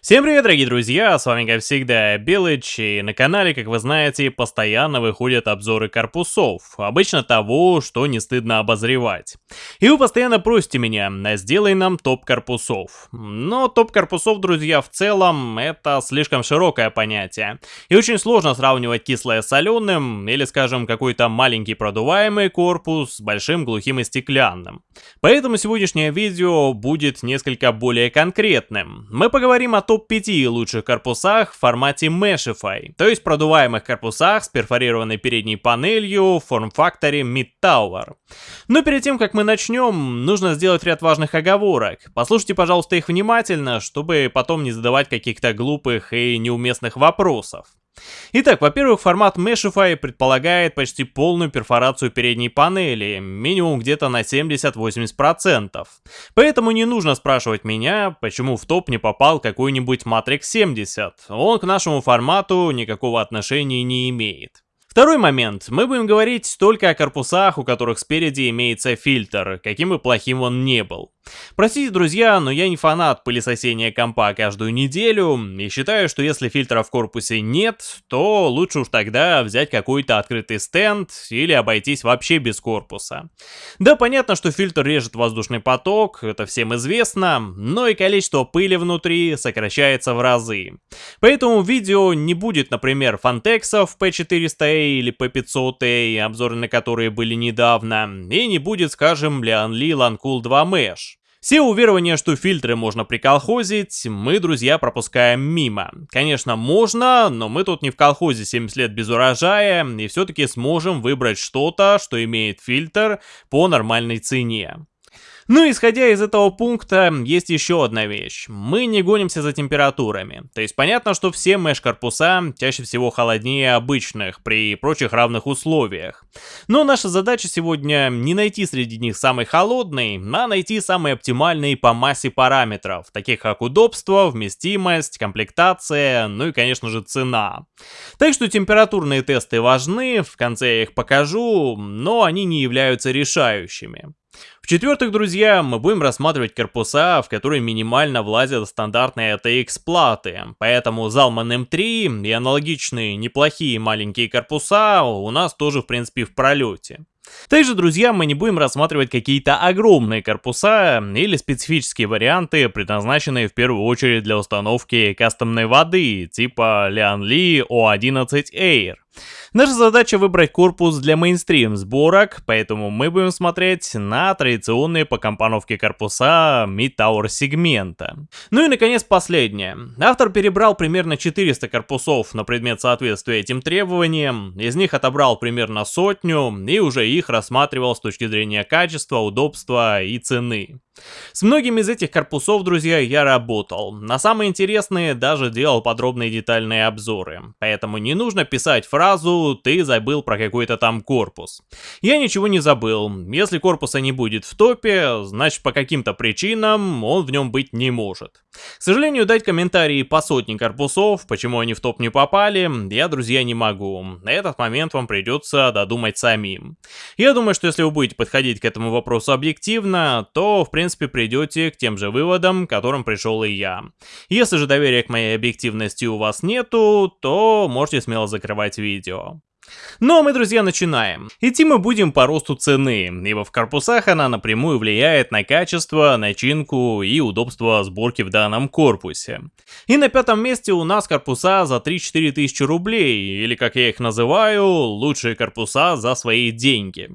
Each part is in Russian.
Всем привет, дорогие друзья, с вами как всегда Белыч, и на канале, как вы знаете, постоянно выходят обзоры корпусов, обычно того, что не стыдно обозревать. И вы постоянно просите меня, сделай нам топ корпусов. Но топ корпусов, друзья, в целом, это слишком широкое понятие, и очень сложно сравнивать кислое с соленым, или, скажем, какой-то маленький продуваемый корпус с большим глухим и стеклянным. Поэтому сегодняшнее видео будет несколько более конкретным. Мы поговорим о топ-5 лучших корпусах в формате Meshify, то есть продуваемых корпусах с перфорированной передней панелью в форм-факторе Mid Tower. Но перед тем, как мы начнем, нужно сделать ряд важных оговорок. Послушайте, пожалуйста, их внимательно, чтобы потом не задавать каких-то глупых и неуместных вопросов. Итак, во-первых, формат Meshify предполагает почти полную перфорацию передней панели, минимум где-то на 70-80%. Поэтому не нужно спрашивать меня, почему в топ не попал какой-нибудь Matrix 70. Он к нашему формату никакого отношения не имеет. Второй момент. Мы будем говорить только о корпусах, у которых спереди имеется фильтр, каким бы плохим он не был. Простите, друзья, но я не фанат пылесосения компа каждую неделю, и считаю, что если фильтра в корпусе нет, то лучше уж тогда взять какой-то открытый стенд или обойтись вообще без корпуса. Да, понятно, что фильтр режет воздушный поток, это всем известно, но и количество пыли внутри сокращается в разы. Поэтому видео не будет, например, фантексов P400A или P500A, обзоры на которые были недавно, и не будет, скажем, Lianli Lancool 2 Mesh. Все уверования, что фильтры можно приколхозить, мы, друзья, пропускаем мимо. Конечно, можно, но мы тут не в колхозе 70 лет без урожая, и все-таки сможем выбрать что-то, что имеет фильтр по нормальной цене. Ну, исходя из этого пункта, есть еще одна вещь. Мы не гонимся за температурами. То есть понятно, что все меш-корпуса чаще всего холоднее обычных при прочих равных условиях. Но наша задача сегодня не найти среди них самый холодный, а найти самый оптимальный по массе параметров, таких как удобство, вместимость, комплектация, ну и конечно же цена. Так что температурные тесты важны, в конце я их покажу, но они не являются решающими. В-четвертых, друзья, мы будем рассматривать корпуса, в которые минимально влазят стандартные ATX платы, поэтому Zalman M3 и аналогичные неплохие маленькие корпуса у нас тоже в принципе в пролете. Также, друзья, мы не будем рассматривать какие-то огромные корпуса или специфические варианты, предназначенные в первую очередь для установки кастомной воды, типа Lianli O11 Air. Наша задача выбрать корпус для мейнстрим сборок, поэтому мы будем смотреть на традиционные по компоновке корпуса Mid-Tower сегмента. Ну и наконец последнее. Автор перебрал примерно 400 корпусов на предмет соответствия этим требованиям, из них отобрал примерно сотню и уже их рассматривал с точки зрения качества, удобства и цены. С многими из этих корпусов, друзья, я работал. На самые интересные даже делал подробные детальные обзоры. Поэтому не нужно писать фразу «ты забыл про какой-то там корпус». Я ничего не забыл. Если корпуса не будет в топе, значит по каким-то причинам он в нем быть не может. К сожалению, дать комментарии по сотне корпусов, почему они в топ не попали, я, друзья, не могу. На этот момент вам придется додумать самим. Я думаю, что если вы будете подходить к этому вопросу объективно, то, в принципе, принципе придете к тем же выводам, к которым пришел и я. Если же доверия к моей объективности у вас нету, то можете смело закрывать видео. Ну а мы, друзья, начинаем. Идти мы будем по росту цены, ибо в корпусах она напрямую влияет на качество, начинку и удобство сборки в данном корпусе. И на пятом месте у нас корпуса за 3-4 тысячи рублей, или как я их называю, лучшие корпуса за свои деньги.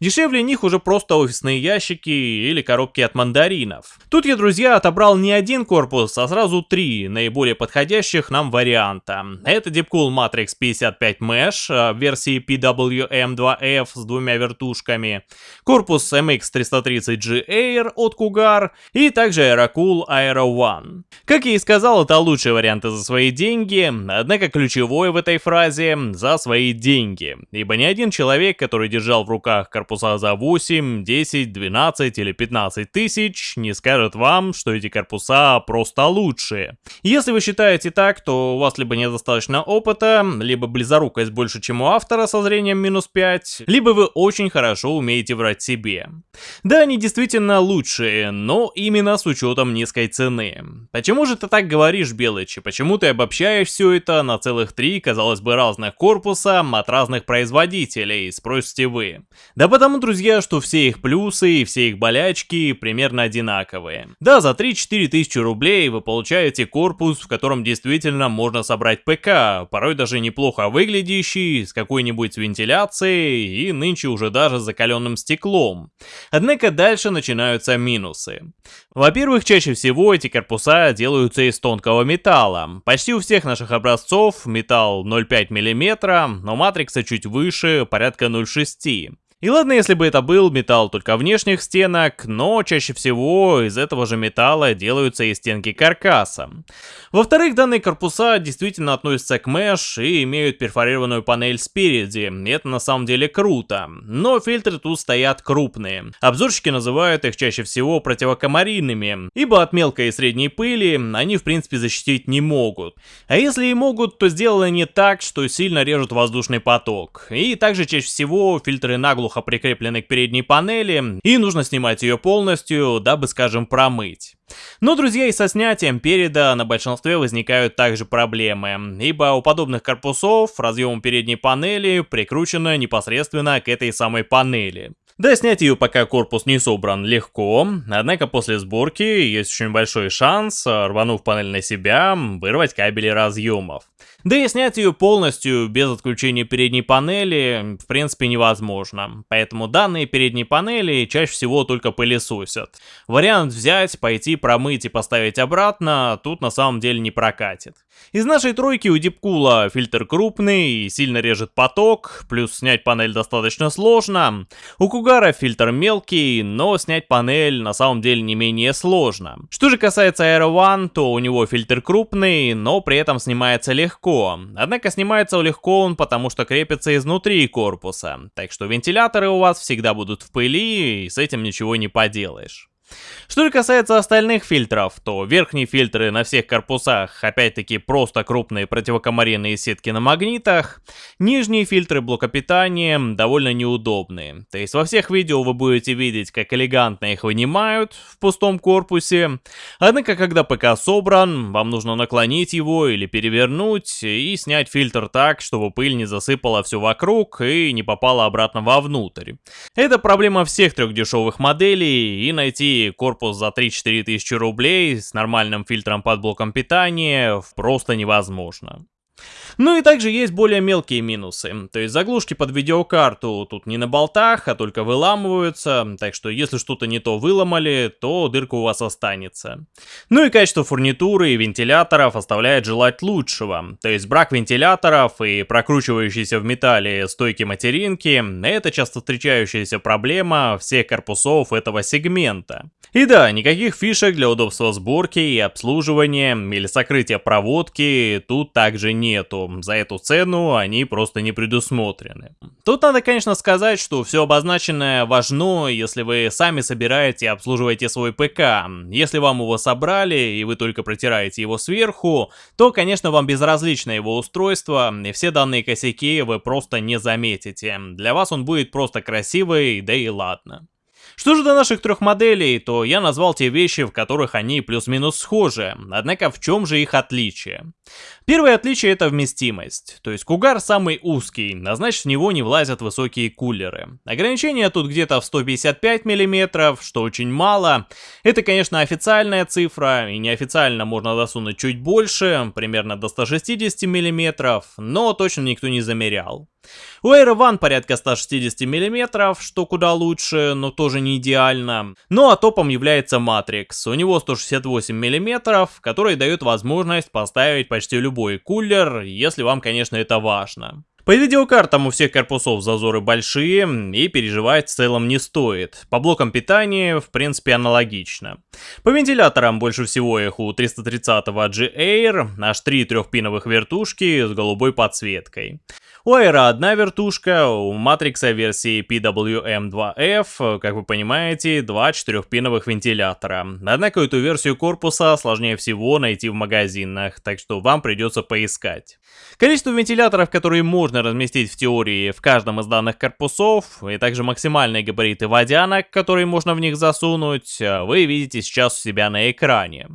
Дешевле них уже просто офисные ящики или коробки от мандаринов. Тут я, друзья, отобрал не один корпус, а сразу три наиболее подходящих нам варианта. Это Deepcool Matrix 55 Mesh, версии PWM2F с двумя вертушками, корпус MX330G Air от Cougar и также Aerocool Aero One. Как я и сказал, это лучшие варианты за свои деньги, однако ключевое в этой фразе «за свои деньги», ибо ни один человек, который держал в руках корпуса за 8, 10, 12 или 15 тысяч, не скажет вам, что эти корпуса просто лучшие. Если вы считаете так, то у вас либо недостаточно опыта, либо близорукость больше, чем у автора со зрением минус 5, либо вы очень хорошо умеете врать себе. Да, они действительно лучшие, но именно с учетом низкой цены. Почему же ты так говоришь, Белыч, и почему ты обобщаешь все это на целых три, казалось бы, разных корпуса от разных производителей, спросите вы? Да потому, друзья, что все их плюсы и все их болячки примерно одинаковые. Да, за 3-4 тысячи рублей вы получаете корпус, в котором действительно можно собрать ПК, порой даже неплохо выглядящий, с какой-нибудь вентиляцией и нынче уже даже закаленным стеклом. Однако дальше начинаются минусы. Во-первых, чаще всего эти корпуса делаются из тонкого металла. Почти у всех наших образцов металл 0,5 мм, но матрикса чуть выше, порядка 0,6 и ладно, если бы это был металл только внешних стенок, но чаще всего из этого же металла делаются и стенки каркаса. Во-вторых, данные корпуса действительно относятся к mesh и имеют перфорированную панель спереди, это на самом деле круто. Но фильтры тут стоят крупные. Обзорщики называют их чаще всего противокомаринными, ибо от мелкой и средней пыли они в принципе защитить не могут. А если и могут, то сделано не так, что сильно режут воздушный поток. И также чаще всего фильтры наглухо плохо прикреплены к передней панели, и нужно снимать ее полностью, дабы, скажем, промыть. Но, друзья, и со снятием переда на большинстве возникают также проблемы, ибо у подобных корпусов разъем передней панели прикручено непосредственно к этой самой панели. Да, снять ее пока корпус не собран легко, однако после сборки есть очень большой шанс, рванув панель на себя, вырвать кабели разъемов. Да и снять ее полностью без отключения передней панели в принципе невозможно, поэтому данные передние панели чаще всего только пылесосят. Вариант взять, пойти промыть и поставить обратно тут на самом деле не прокатит. Из нашей тройки у Дипкула фильтр крупный и сильно режет поток, плюс снять панель достаточно сложно. У Кугара фильтр мелкий, но снять панель на самом деле не менее сложно. Что же касается Aero One, то у него фильтр крупный, но при этом снимается легко. Однако снимается легко он потому, что крепится изнутри корпуса. Так что вентиляторы у вас всегда будут в пыли, и с этим ничего не поделаешь. Что же касается остальных фильтров, то верхние фильтры на всех корпусах опять-таки просто крупные противокомаринные сетки на магнитах, нижние фильтры блока питания довольно неудобные. То есть во всех видео вы будете видеть, как элегантно их вынимают в пустом корпусе, однако когда ПК собран, вам нужно наклонить его или перевернуть и снять фильтр так, чтобы пыль не засыпала все вокруг и не попала обратно вовнутрь. Это проблема всех трех дешевых моделей и найти корпус за 3-4 тысячи рублей с нормальным фильтром под блоком питания просто невозможно. Ну и также есть более мелкие минусы, то есть заглушки под видеокарту тут не на болтах, а только выламываются, так что если что-то не то выломали, то дырка у вас останется. Ну и качество фурнитуры и вентиляторов оставляет желать лучшего, то есть брак вентиляторов и прокручивающиеся в металле стойки материнки – это часто встречающаяся проблема всех корпусов этого сегмента. И да, никаких фишек для удобства сборки и обслуживания или сокрытия проводки тут также нету за эту цену они просто не предусмотрены. Тут надо, конечно, сказать, что все обозначенное важно, если вы сами собираете и обслуживаете свой ПК. Если вам его собрали и вы только протираете его сверху, то, конечно, вам безразлично его устройство, и все данные косяки вы просто не заметите. Для вас он будет просто красивый, да и ладно. Что же до наших трех моделей, то я назвал те вещи, в которых они плюс-минус схожи, однако в чем же их отличие? Первое отличие это вместимость, то есть Кугар самый узкий, а значит в него не влазят высокие кулеры. Ограничение тут где-то в 155 мм, что очень мало. Это конечно официальная цифра, и неофициально можно досунуть чуть больше, примерно до 160 мм, но точно никто не замерял. У Air One порядка 160 мм, что куда лучше, но тоже не идеально. Ну а топом является Matrix. У него 168 мм, который дает возможность поставить почти любой кулер, если вам, конечно, это важно. По видеокартам у всех корпусов зазоры большие и переживать в целом не стоит. По блокам питания в принципе аналогично. По вентиляторам больше всего их у 330 G-Air, аж три трехпиновых вертушки с голубой подсветкой. У Aero одна вертушка, у Matrix версии PWM2F, как вы понимаете, два четырехпиновых вентилятора. Однако эту версию корпуса сложнее всего найти в магазинах, так что вам придется поискать. Количество вентиляторов, которые можно разместить в теории в каждом из данных корпусов, и также максимальные габариты водянок, которые можно в них засунуть, вы видите сейчас у себя на экране.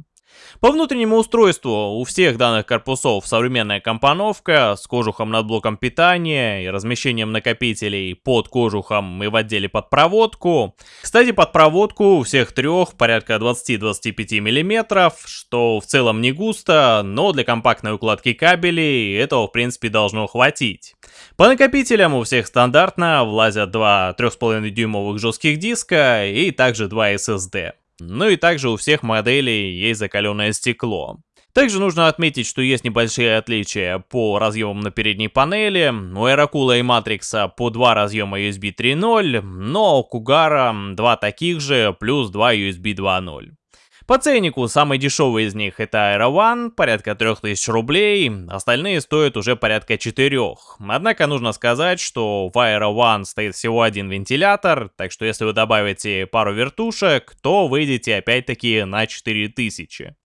По внутреннему устройству у всех данных корпусов современная компоновка с кожухом над блоком питания и размещением накопителей под кожухом и в отделе под проводку. Кстати, под проводку у всех трех порядка 20-25 мм, что в целом не густо, но для компактной укладки кабелей этого в принципе должно хватить. По накопителям у всех стандартно влазят два 3,5 дюймовых жестких диска и также два SSD. Ну и также у всех моделей есть закаленное стекло. Также нужно отметить, что есть небольшие отличия по разъемам на передней панели. У Aerocool и Matrix по два разъема USB 3.0, но у Кугара два таких же, плюс два USB 2.0. По ценнику самый дешевый из них это Aero One, порядка 3000 рублей, остальные стоят уже порядка 4. Однако нужно сказать, что в Aero One стоит всего один вентилятор, так что если вы добавите пару вертушек, то выйдете опять-таки на 4000.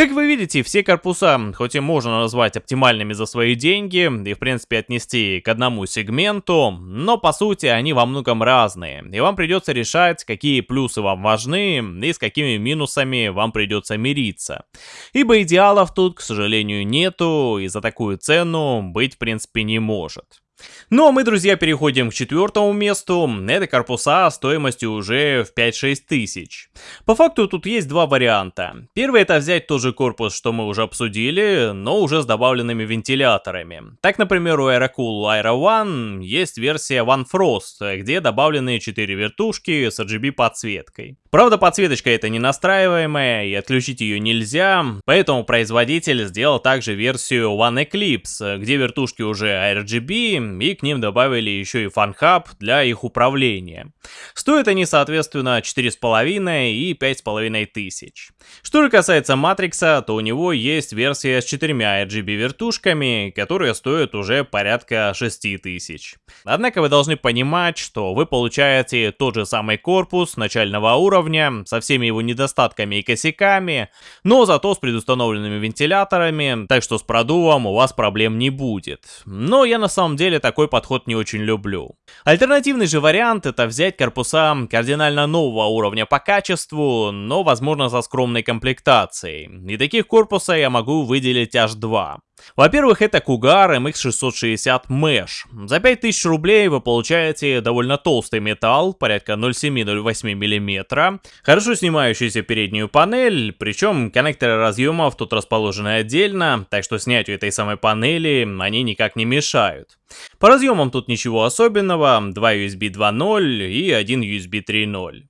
Как вы видите, все корпуса, хоть и можно назвать оптимальными за свои деньги и в принципе отнести к одному сегменту, но по сути они во многом разные, и вам придется решать, какие плюсы вам важны и с какими минусами вам придется мириться. Ибо идеалов тут, к сожалению, нету, и за такую цену быть в принципе не может. Ну а мы, друзья, переходим к четвертому месту. Это корпуса стоимостью уже в 5-6 тысяч. По факту тут есть два варианта. Первый это взять тот же корпус, что мы уже обсудили, но уже с добавленными вентиляторами. Так, например, у Aerocool Aero One есть версия One Frost, где добавлены 4 вертушки с RGB подсветкой. Правда, подсветочка это не настраиваемая, и отключить ее нельзя, поэтому производитель сделал также версию One Eclipse, где вертушки уже RGB, и к ним добавили еще и FunHub для их управления. Стоят они, соответственно, 4,5 и 5,5 тысяч. Что же касается Матрикса, то у него есть версия с четырьмя RGB вертушками, которые стоят уже порядка 6 тысяч. Однако вы должны понимать, что вы получаете тот же самый корпус начального уровня, со всеми его недостатками и косяками, но зато с предустановленными вентиляторами, так что с продувом у вас проблем не будет. Но я на самом деле такой подход не очень люблю. Альтернативный же вариант это взять корпуса кардинально нового уровня по качеству, но возможно со скромной комплектацией. И таких корпуса я могу выделить аж два. Во-первых, это Cougar MX660 Mesh. За 5000 рублей вы получаете довольно толстый металл, порядка 0,7-0,8 мм, хорошо снимающуюся переднюю панель, причем коннекторы разъемов тут расположены отдельно, так что снятию этой самой панели они никак не мешают. По разъемам тут ничего особенного, 2 USB 2.0 и 1 USB 3.0.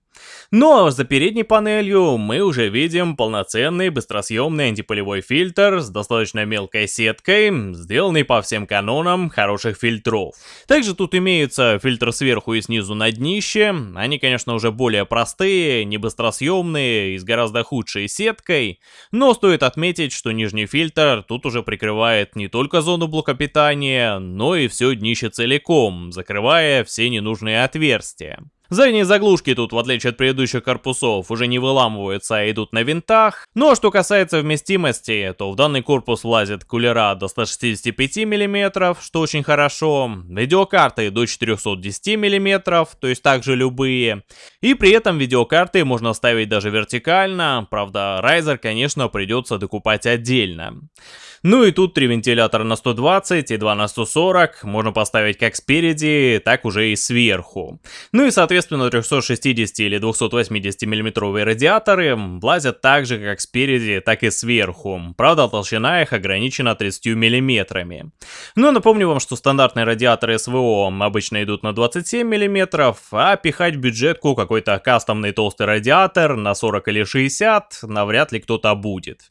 Но за передней панелью мы уже видим полноценный быстросъемный антипылевой фильтр с достаточно мелкой сеткой, сделанный по всем канонам хороших фильтров. Также тут имеется фильтр сверху и снизу на днище, они конечно уже более простые, не быстросъемные и с гораздо худшей сеткой, но стоит отметить, что нижний фильтр тут уже прикрывает не только зону блока питания, но и все днище целиком, закрывая все ненужные отверстия. Задние заглушки тут, в отличие от предыдущих корпусов, уже не выламываются, а идут на винтах. Ну а что касается вместимости, то в данный корпус влазят кулера до 165 мм, что очень хорошо, видеокарты до 410 мм, то есть также любые. И при этом видеокарты можно ставить даже вертикально, правда Riser, конечно, придется докупать отдельно. Ну и тут три вентилятора на 120 и два на 140 можно поставить как спереди, так уже и сверху. Ну и соответственно 360 или 280 миллиметровые радиаторы влазят так же как спереди, так и сверху. Правда толщина их ограничена 30 миллиметрами. Ну напомню вам, что стандартные радиаторы СВО обычно идут на 27 миллиметров, а пихать в бюджетку какой-то кастомный толстый радиатор на 40 или 60 навряд ли кто-то будет.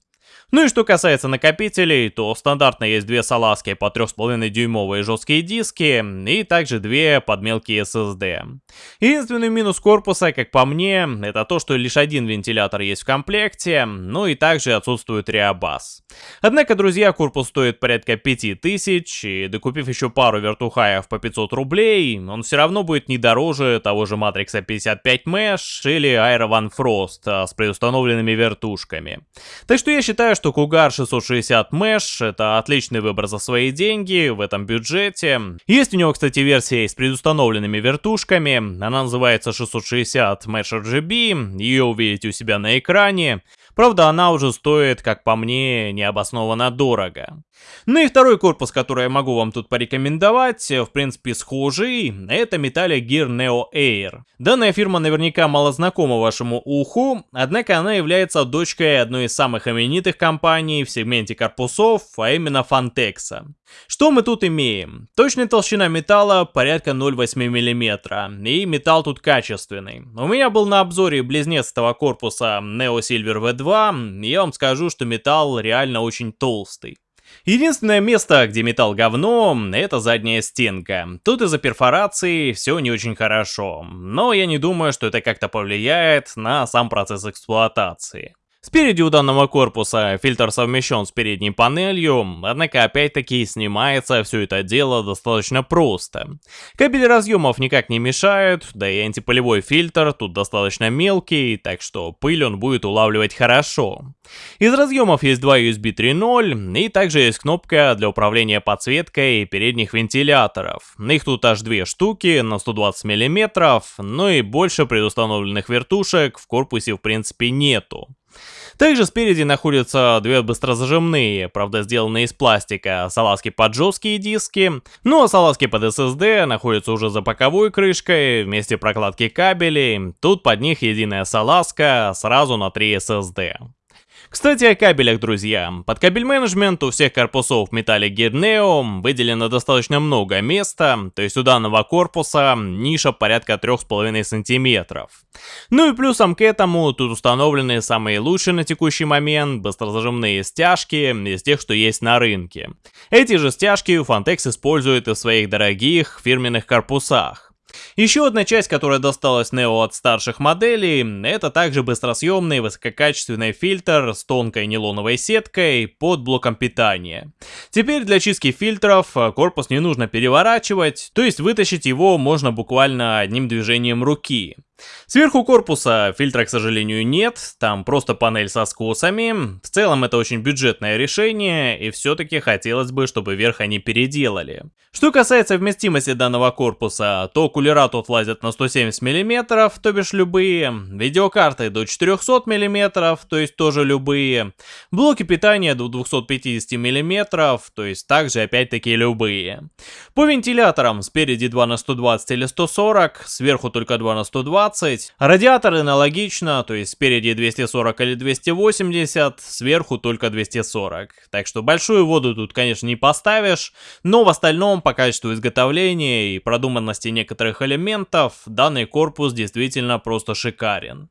Ну и что касается накопителей, то стандартно есть две салазки по 3,5 дюймовые жесткие диски и также две под мелкие SSD. Единственный минус корпуса, как по мне, это то, что лишь один вентилятор есть в комплекте, ну и также отсутствует реабас. Однако, друзья, корпус стоит порядка 5000, и докупив еще пару вертухаев по 500 рублей, он все равно будет не дороже того же Matrix 55 Mesh или Aero One Frost а, с предустановленными вертушками. Так что я считаю, что Cougar 660 Mesh это отличный выбор за свои деньги в этом бюджете. Есть у него, кстати, версия с предустановленными вертушками. Она называется 660 Mesh RGB. Ее увидите у себя на экране. Правда, она уже стоит, как по мне, необоснованно дорого. Ну и второй корпус, который я могу вам тут порекомендовать, в принципе схожий, это Metallic Gear Neo Air. Данная фирма наверняка мало знакома вашему уху, однако она является дочкой одной из самых именитых компаний в сегменте корпусов, а именно Fantex. Что мы тут имеем? Точная толщина металла порядка 0,8 мм, и металл тут качественный. У меня был на обзоре близнец этого корпуса Neo Silver V2, и я вам скажу, что металл реально очень толстый. Единственное место, где металл говно, это задняя стенка. Тут из-за перфорации все не очень хорошо, но я не думаю, что это как-то повлияет на сам процесс эксплуатации. Спереди у данного корпуса фильтр совмещен с передней панелью, однако опять-таки снимается все это дело достаточно просто. Кабели разъемов никак не мешают, да и антипылевой фильтр тут достаточно мелкий, так что пыль он будет улавливать хорошо. Из разъемов есть два USB 3.0 и также есть кнопка для управления подсветкой передних вентиляторов. Их тут аж две штуки на 120 мм, но и больше предустановленных вертушек в корпусе в принципе нету. Также спереди находятся две быстрозажимные, правда сделанные из пластика, салазки под жесткие диски, ну а салазки под SSD находятся уже за боковой крышкой, вместе прокладки кабелей, тут под них единая салазка сразу на 3 SSD. Кстати, о кабелях, друзья. Под кабель менеджмент у всех корпусов Metallic Gear Neo выделено достаточно много места, то есть у данного корпуса ниша порядка 3,5 сантиметров. Ну и плюсом к этому тут установлены самые лучшие на текущий момент быстрозажимные стяжки из тех, что есть на рынке. Эти же стяжки Fantex использует и в своих дорогих фирменных корпусах. Еще одна часть, которая досталась Neo от старших моделей, это также быстросъемный высококачественный фильтр с тонкой нейлоновой сеткой под блоком питания. Теперь для чистки фильтров корпус не нужно переворачивать, то есть вытащить его можно буквально одним движением руки. Сверху корпуса фильтра, к сожалению, нет, там просто панель со скосами. В целом это очень бюджетное решение, и все-таки хотелось бы, чтобы верх они переделали. Что касается вместимости данного корпуса, то кулера тут влазят на 170 мм, то бишь любые, видеокарты до 400 мм, то есть тоже любые, блоки питания до 250 мм, то есть также опять-таки любые. По вентиляторам спереди 2 на 120 или 140, сверху только 2 на 120, 220. Радиатор аналогично, то есть спереди 240 или 280, сверху только 240. Так что большую воду тут, конечно, не поставишь, но в остальном по качеству изготовления и продуманности некоторых элементов данный корпус действительно просто шикарен.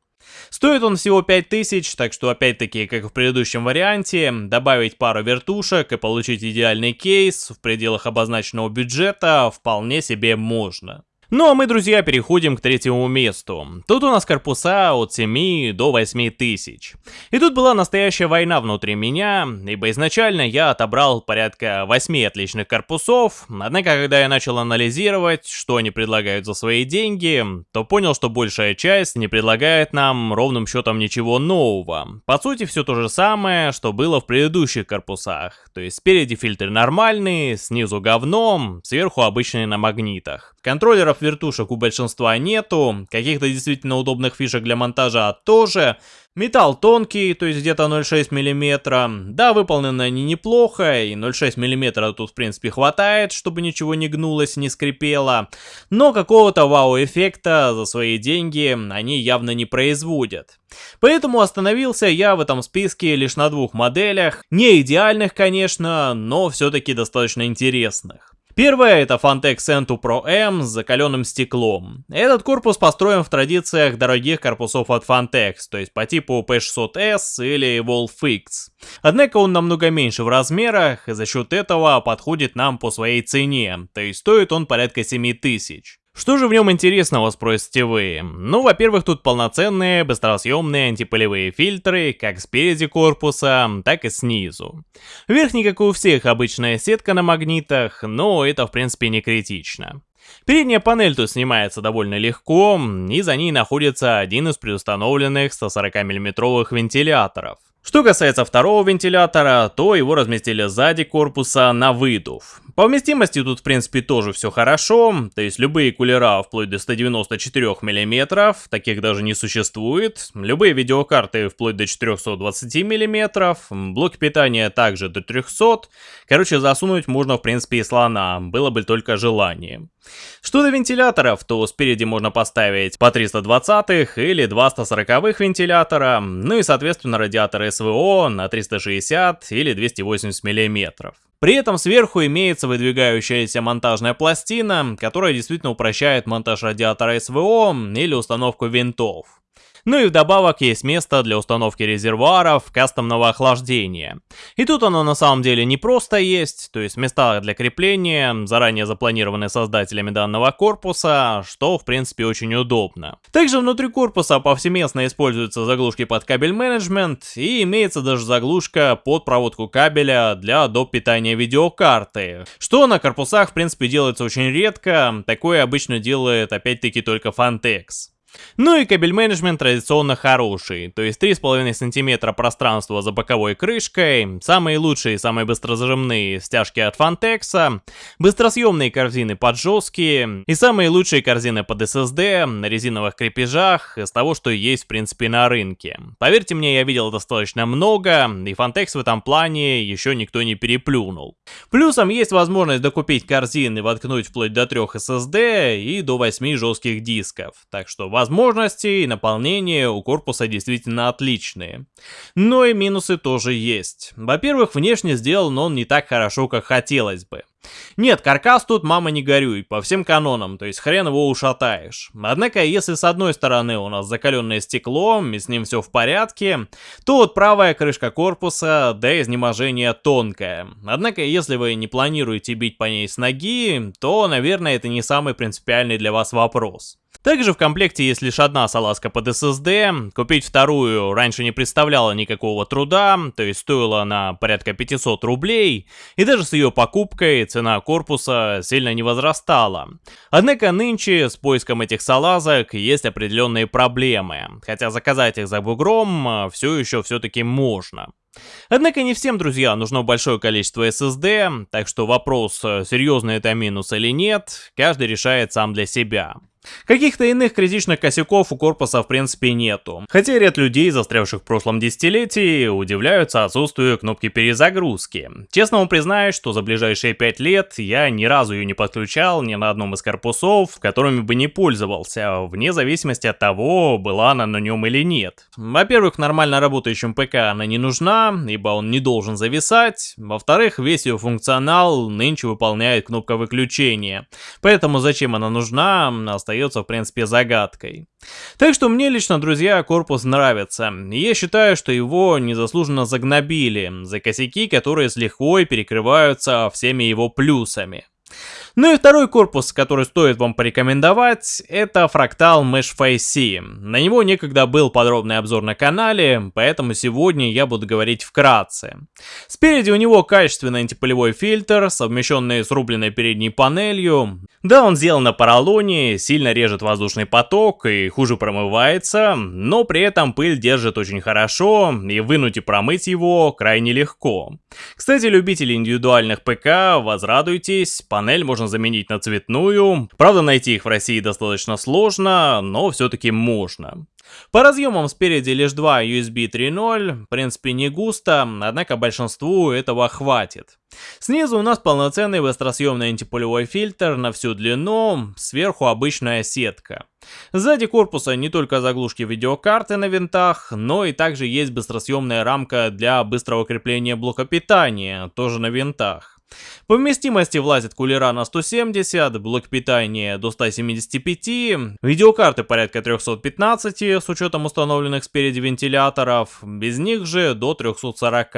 Стоит он всего 5000, так что опять-таки, как в предыдущем варианте, добавить пару вертушек и получить идеальный кейс в пределах обозначенного бюджета вполне себе можно. Ну а мы, друзья, переходим к третьему месту. Тут у нас корпуса от 7 до 8 тысяч. И тут была настоящая война внутри меня, ибо изначально я отобрал порядка 8 отличных корпусов, однако когда я начал анализировать, что они предлагают за свои деньги, то понял, что большая часть не предлагает нам ровным счетом ничего нового. По сути, все то же самое, что было в предыдущих корпусах. То есть спереди фильтры нормальные, снизу говном, сверху обычные на магнитах. Контроллеров вертушек у большинства нету, каких-то действительно удобных фишек для монтажа тоже. Металл тонкий, то есть где-то 0,6 мм. Да, выполнены они неплохо, и 0,6 мм тут в принципе хватает, чтобы ничего не гнулось, не скрипело. Но какого-то вау-эффекта за свои деньги они явно не производят. Поэтому остановился я в этом списке лишь на двух моделях. Не идеальных, конечно, но все-таки достаточно интересных. Первое это Fantex Entu Pro M с закаленным стеклом. Этот корпус построен в традициях дорогих корпусов от Fantex, то есть по типу P600S или Wolfix. Однако он намного меньше в размерах и за счет этого подходит нам по своей цене, то есть стоит он порядка 7000. Что же в нем интересного, спросите вы? Ну, во-первых, тут полноценные быстросъемные антипылевые фильтры, как спереди корпуса, так и снизу. Верхний, как у всех, обычная сетка на магнитах, но это в принципе не критично. Передняя панель тут снимается довольно легко, и за ней находится один из предустановленных 140 мм вентиляторов. Что касается второго вентилятора, то его разместили сзади корпуса на выдув. По вместимости тут в принципе тоже все хорошо, то есть любые кулера вплоть до 194 мм, таких даже не существует, любые видеокарты вплоть до 420 мм, блоки питания также до 300, короче засунуть можно в принципе и слона, было бы только желание. Что до вентиляторов, то спереди можно поставить по 320 или 240 вентилятора, ну и соответственно радиаторы СВО на 360 или 280 мм. При этом сверху имеется выдвигающаяся монтажная пластина, которая действительно упрощает монтаж радиатора СВО или установку винтов. Ну и вдобавок есть место для установки резервуаров кастомного охлаждения. И тут оно на самом деле не просто есть, то есть места для крепления заранее запланированы создателями данного корпуса, что в принципе очень удобно. Также внутри корпуса повсеместно используются заглушки под кабель менеджмент и имеется даже заглушка под проводку кабеля для доп. питания видеокарты, что на корпусах в принципе делается очень редко, такое обычно делает опять-таки только Fantex. Ну и кабель менеджмент традиционно хороший, то есть 3,5 см пространства за боковой крышкой, самые лучшие и самые быстрозажимные стяжки от Fantex, быстросъемные корзины под жесткие и самые лучшие корзины под SSD на резиновых крепежах из того, что есть в принципе на рынке. Поверьте мне, я видел достаточно много, и Fantex в этом плане еще никто не переплюнул. Плюсом есть возможность докупить корзины воткнуть вплоть до 3 SSD и до 8 жестких дисков, так что Возможности и наполнение у корпуса действительно отличные. Но и минусы тоже есть. Во-первых, внешне сделан он не так хорошо, как хотелось бы. Нет, каркас тут, мама не горюй, по всем канонам, то есть хрен его ушатаешь. Однако, если с одной стороны у нас закаленное стекло, и с ним все в порядке, то вот правая крышка корпуса до изнеможения тонкая. Однако, если вы не планируете бить по ней с ноги, то, наверное, это не самый принципиальный для вас вопрос. Также в комплекте есть лишь одна салазка под SSD, купить вторую раньше не представляло никакого труда, то есть стоила она порядка 500 рублей, и даже с ее покупкой цена корпуса сильно не возрастала. Однако нынче с поиском этих салазок есть определенные проблемы, хотя заказать их за бугром э, все еще все-таки можно. Однако не всем, друзья, нужно большое количество SSD, так что вопрос, э, серьезный это минус или нет, каждый решает сам для себя. Каких-то иных критичных косяков у корпуса в принципе нету. Хотя ряд людей, застрявших в прошлом десятилетии, удивляются отсутствию кнопки перезагрузки. Честно вам признаюсь, что за ближайшие 5 лет я ни разу ее не подключал ни на одном из корпусов, которыми бы не пользовался, вне зависимости от того, была она на нем или нет. Во-первых, нормально работающим ПК она не нужна, ибо он не должен зависать. Во-вторых, весь ее функционал нынче выполняет кнопка выключения. Поэтому зачем она нужна, остается в принципе загадкой. Так что мне лично, друзья, корпус нравится. Я считаю, что его незаслуженно загнобили за косяки, которые с лихвой перекрываются всеми его плюсами. Ну и второй корпус, который стоит вам порекомендовать, это фрактал Mesh Face. На него некогда был подробный обзор на канале, поэтому сегодня я буду говорить вкратце. Спереди у него качественный антипылевой фильтр, совмещенный с рубленной передней панелью. Да, он сделан на поролоне, сильно режет воздушный поток и хуже промывается, но при этом пыль держит очень хорошо, и вынуть и промыть его крайне легко. Кстати, любители индивидуальных ПК, возрадуйтесь, панель можно заменить на цветную. Правда, найти их в России достаточно сложно, но все-таки можно. По разъемам спереди лишь два USB 3.0, в принципе не густо, однако большинству этого хватит. Снизу у нас полноценный быстросъемный антипулевой фильтр на всю длину, сверху обычная сетка. Сзади корпуса не только заглушки видеокарты на винтах, но и также есть быстросъемная рамка для быстрого крепления блока питания, тоже на винтах. По вместимости влазит кулера на 170, блок питания до 175, видеокарты порядка 315 с учетом установленных спереди вентиляторов, без них же до 340.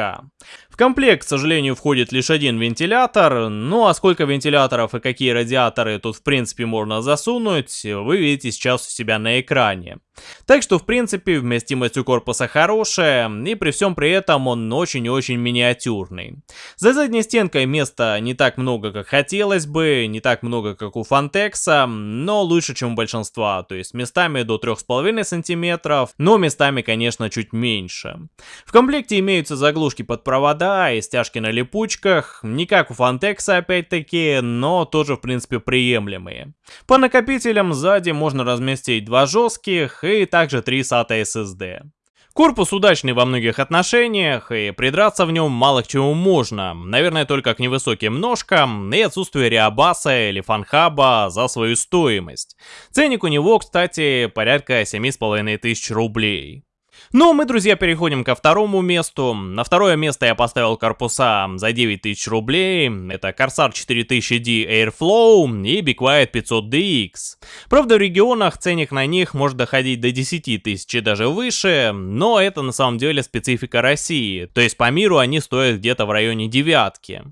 В комплект, к сожалению, входит лишь один вентилятор, ну а сколько вентиляторов и какие радиаторы тут в принципе можно засунуть, вы видите сейчас у себя на экране. Так что в принципе вместимость у корпуса хорошая, и при всем при этом он очень-очень миниатюрный. За задней стенкой места не так много, как хотелось бы, не так много, как у Фантекса, но лучше, чем у большинства, то есть местами до 3,5 сантиметров, но местами, конечно, чуть меньше. В комплекте имеются заглушки под провода и стяжки на липучках, не как у Фантекса опять-таки, но тоже в принципе приемлемые. По накопителям сзади можно разместить два жестких и также три SATA SSD. Корпус удачный во многих отношениях, и придраться в нем мало к чему можно. Наверное, только к невысоким ножкам и отсутствию реабаса или фанхаба за свою стоимость. Ценник у него, кстати, порядка 7500 рублей. Ну, мы, друзья, переходим ко второму месту. На второе место я поставил корпуса за 9000 рублей. Это Corsair 4000D Airflow и Be Quiet 500DX. Правда, в регионах ценник на них может доходить до 10 тысяч и даже выше, но это на самом деле специфика России. То есть по миру они стоят где-то в районе девятки.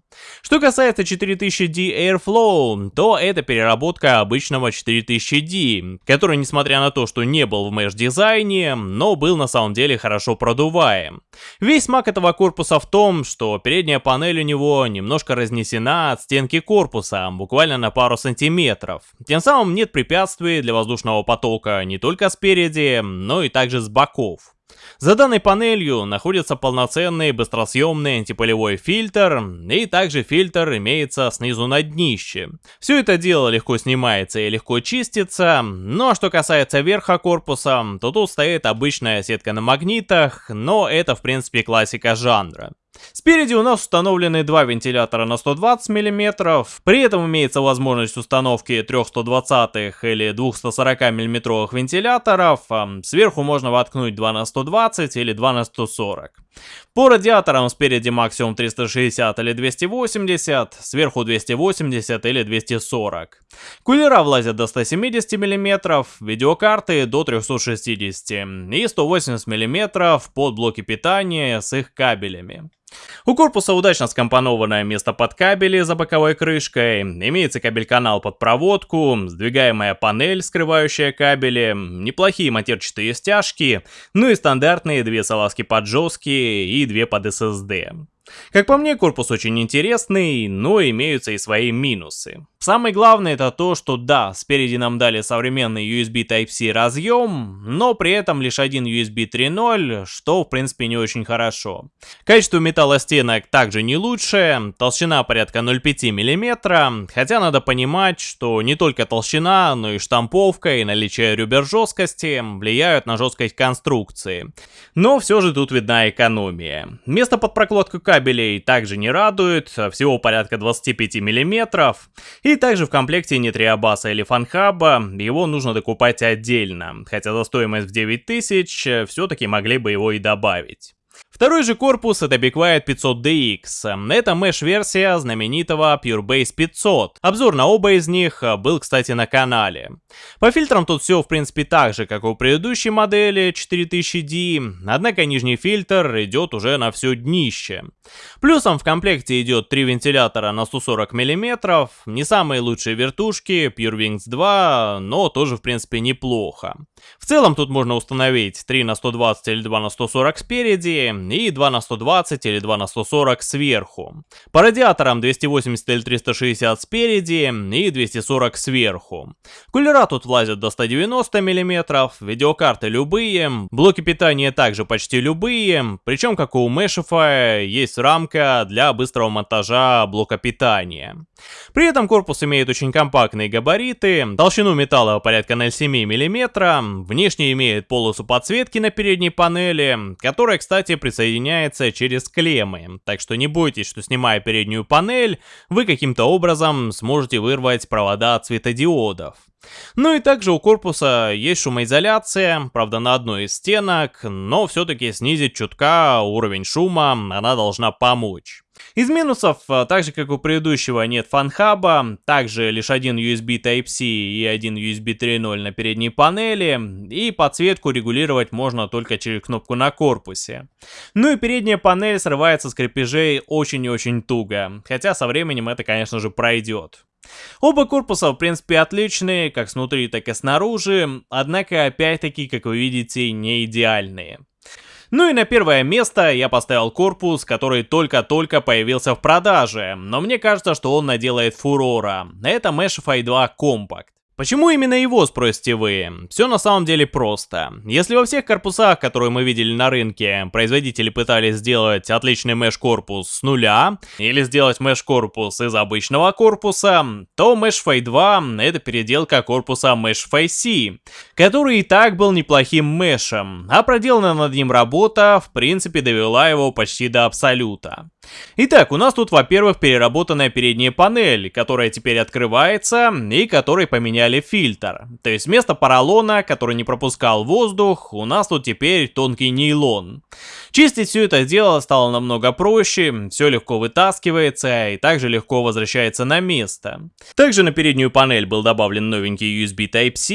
Что касается 4000D Airflow, то это переработка обычного 4000D, который, несмотря на то, что не был в mesh-дизайне, но был на самом самом деле хорошо продуваем. Весь маг этого корпуса в том, что передняя панель у него немножко разнесена от стенки корпуса, буквально на пару сантиметров. Тем самым нет препятствий для воздушного потока не только спереди, но и также с боков. За данной панелью находится полноценный быстросъемный антипылевой фильтр, и также фильтр имеется снизу на днище. Все это дело легко снимается и легко чистится, но что касается верха корпуса, то тут стоит обычная сетка на магнитах, но это в принципе классика жанра. Спереди у нас установлены два вентилятора на 120 мм, при этом имеется возможность установки 3 120 или 2 140 мм вентиляторов, сверху можно воткнуть 2 на 120 или 2 на 140. По радиаторам спереди максимум 360 или 280, сверху 280 или 240. Кулера влазят до 170 мм, видеокарты до 360 и 180 мм под блоки питания с их кабелями. У корпуса удачно скомпонованное место под кабели за боковой крышкой, имеется кабель-канал под проводку, сдвигаемая панель, скрывающая кабели, неплохие матерчатые стяжки, ну и стандартные две салазки под жесткие и две под SSD. Как по мне, корпус очень интересный, но имеются и свои минусы. Самое главное это то, что да, спереди нам дали современный USB Type-C разъем, но при этом лишь один USB 3.0, что в принципе не очень хорошо. Качество металла стенок также не лучшее, толщина порядка 0,5 мм, хотя надо понимать, что не только толщина, но и штамповка и наличие ребер жесткости влияют на жесткость конструкции. Но все же тут видна экономия. Место под прокладку кабелей также не радует, всего порядка 25 мм, и также в комплекте нет Риабаса или Фанхаба, его нужно докупать отдельно, хотя за стоимость в 9000 э, все-таки могли бы его и добавить. Второй же корпус это Be Quiet 500DX. Это меш-версия знаменитого PureBase 500. Обзор на оба из них был, кстати, на канале. По фильтрам тут все, в принципе, так же, как у предыдущей модели 4000D, однако нижний фильтр идет уже на все днище. Плюсом в комплекте идет три вентилятора на 140 мм, не самые лучшие вертушки, PureWings 2, но тоже, в принципе, неплохо. В целом тут можно установить 3 на 120 или 2 на 140 спереди, и 2 на 120 или 2 на 140 сверху. По радиаторам 280 или 360 спереди и 240 сверху. Кулера тут влазят до 190 мм, видеокарты любые, блоки питания также почти любые, причем как у Meshify есть рамка для быстрого монтажа блока питания. При этом корпус имеет очень компактные габариты, толщину металла порядка 0,7 мм, внешне имеет полосу подсветки на передней панели, которая, кстати, присоединяется через клеммы, так что не бойтесь, что снимая переднюю панель, вы каким-то образом сможете вырвать провода от светодиодов. Ну и также у корпуса есть шумоизоляция, правда на одной из стенок, но все-таки снизить чутка уровень шума она должна помочь. Из минусов, а, так же как у предыдущего, нет фанхаба, также лишь один USB Type-C и один USB 3.0 на передней панели, и подсветку регулировать можно только через кнопку на корпусе. Ну и передняя панель срывается с крепежей очень и очень туго, хотя со временем это, конечно же, пройдет. Оба корпуса, в принципе, отличные, как снутри, так и снаружи, однако, опять-таки, как вы видите, не идеальные. Ну и на первое место я поставил корпус, который только-только появился в продаже, но мне кажется, что он наделает фурора. Это Meshify 2 Compact. Почему именно его, спросите вы? Все на самом деле просто. Если во всех корпусах, которые мы видели на рынке, производители пытались сделать отличный меш-корпус с нуля, или сделать меш-корпус из обычного корпуса, то Meshify 2 это переделка корпуса Meshify C, который и так был неплохим мешем, а проделанная над ним работа в принципе довела его почти до абсолюта. Итак, у нас тут, во-первых, переработанная передняя панель, которая теперь открывается и которой поменяли фильтр. То есть вместо поролона, который не пропускал воздух, у нас тут теперь тонкий нейлон. Чистить все это дело стало намного проще, все легко вытаскивается и также легко возвращается на место. Также на переднюю панель был добавлен новенький USB Type-C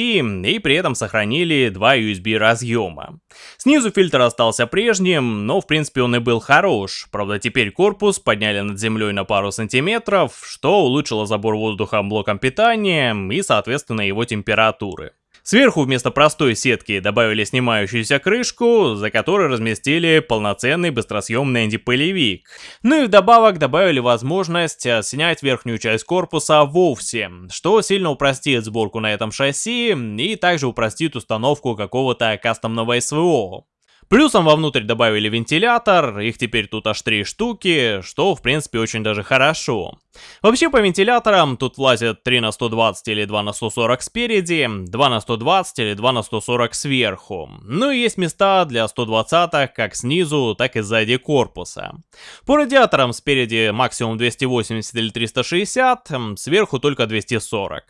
и при этом сохранили два USB разъема. Снизу фильтр остался прежним, но в принципе он и был хорош, правда теперь корпус подняли над землей на пару сантиметров, что улучшило забор воздуха блоком питания и соответственно его температуры. Сверху вместо простой сетки добавили снимающуюся крышку, за которой разместили полноценный быстросъемный антипылевик. Ну и вдобавок добавили возможность э, снять верхнюю часть корпуса вовсе, что сильно упростит сборку на этом шасси и также упростит установку какого-то кастомного СВО. Плюсом вовнутрь добавили вентилятор, их теперь тут аж три штуки, что в принципе очень даже хорошо. Вообще по вентиляторам тут влазят 3 на 120 или 2 на 140 спереди, 2 на 120 или 2 на 140 сверху. Ну и есть места для 120 как снизу, так и сзади корпуса. По радиаторам спереди максимум 280 или 360, сверху только 240.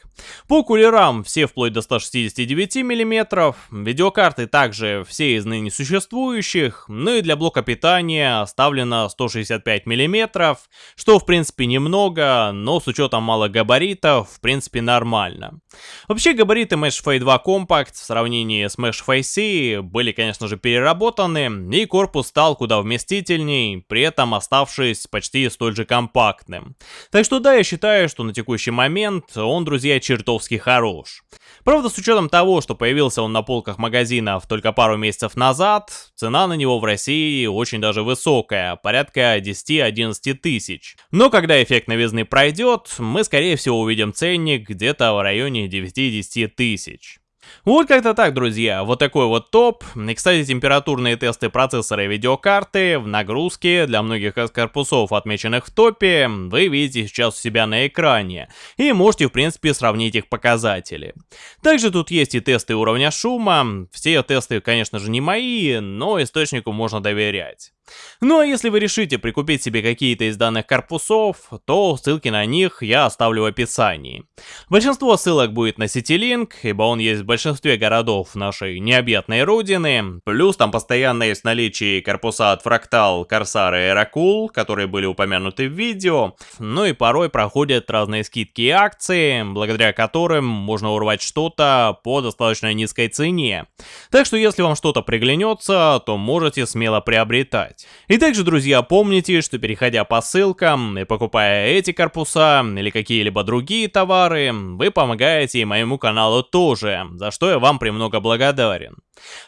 По кулерам все вплоть до 169 мм, видеокарты также все из ныне существующих, ну и для блока питания оставлено 165 мм, что в принципе немного, много, но с учетом малых габаритов, в принципе, нормально. Вообще, габариты Mesh Fade 2 Compact в сравнении с Mesh Face C были, конечно же, переработаны, и корпус стал куда вместительней, при этом оставшись почти столь же компактным. Так что да, я считаю, что на текущий момент он, друзья, чертовски хорош. Правда, с учетом того, что появился он на полках магазинов только пару месяцев назад, цена на него в России очень даже высокая, порядка 10-11 тысяч. Но когда эффект новизны пройдет, мы скорее всего увидим ценник где-то в районе 9-10 тысяч. Вот как-то так, друзья, вот такой вот топ. И, кстати, температурные тесты процессора и видеокарты в нагрузке для многих из корпусов, отмеченных в топе, вы видите сейчас у себя на экране. И можете, в принципе, сравнить их показатели. Также тут есть и тесты уровня шума. Все тесты, конечно же, не мои, но источнику можно доверять. Ну а если вы решите прикупить себе какие-то из данных корпусов, то ссылки на них я оставлю в описании. Большинство ссылок будет на CityLink, ибо он есть в большинстве городов нашей необъятной родины, плюс там постоянно есть наличие корпуса от Fractal, Corsair и Eracool, которые были упомянуты в видео, ну и порой проходят разные скидки и акции, благодаря которым можно урвать что-то по достаточно низкой цене. Так что если вам что-то приглянется, то можете смело приобретать покупать. И также, друзья, помните, что переходя по ссылкам и покупая эти корпуса или какие-либо другие товары, вы помогаете и моему каналу тоже, за что я вам премного благодарен.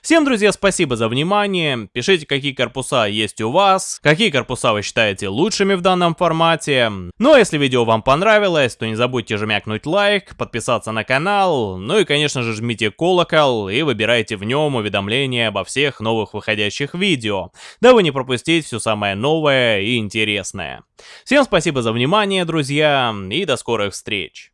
Всем, друзья, спасибо за внимание. Пишите, какие корпуса есть у вас, какие корпуса вы считаете лучшими в данном формате. Ну а если видео вам понравилось, то не забудьте жмякнуть лайк, подписаться на канал, ну и, конечно же, жмите колокол и выбирайте в нем уведомления обо всех новых выходящих видео, дабы не пропустить все самое новое и интересное. Всем спасибо за внимание, друзья, и до скорых встреч.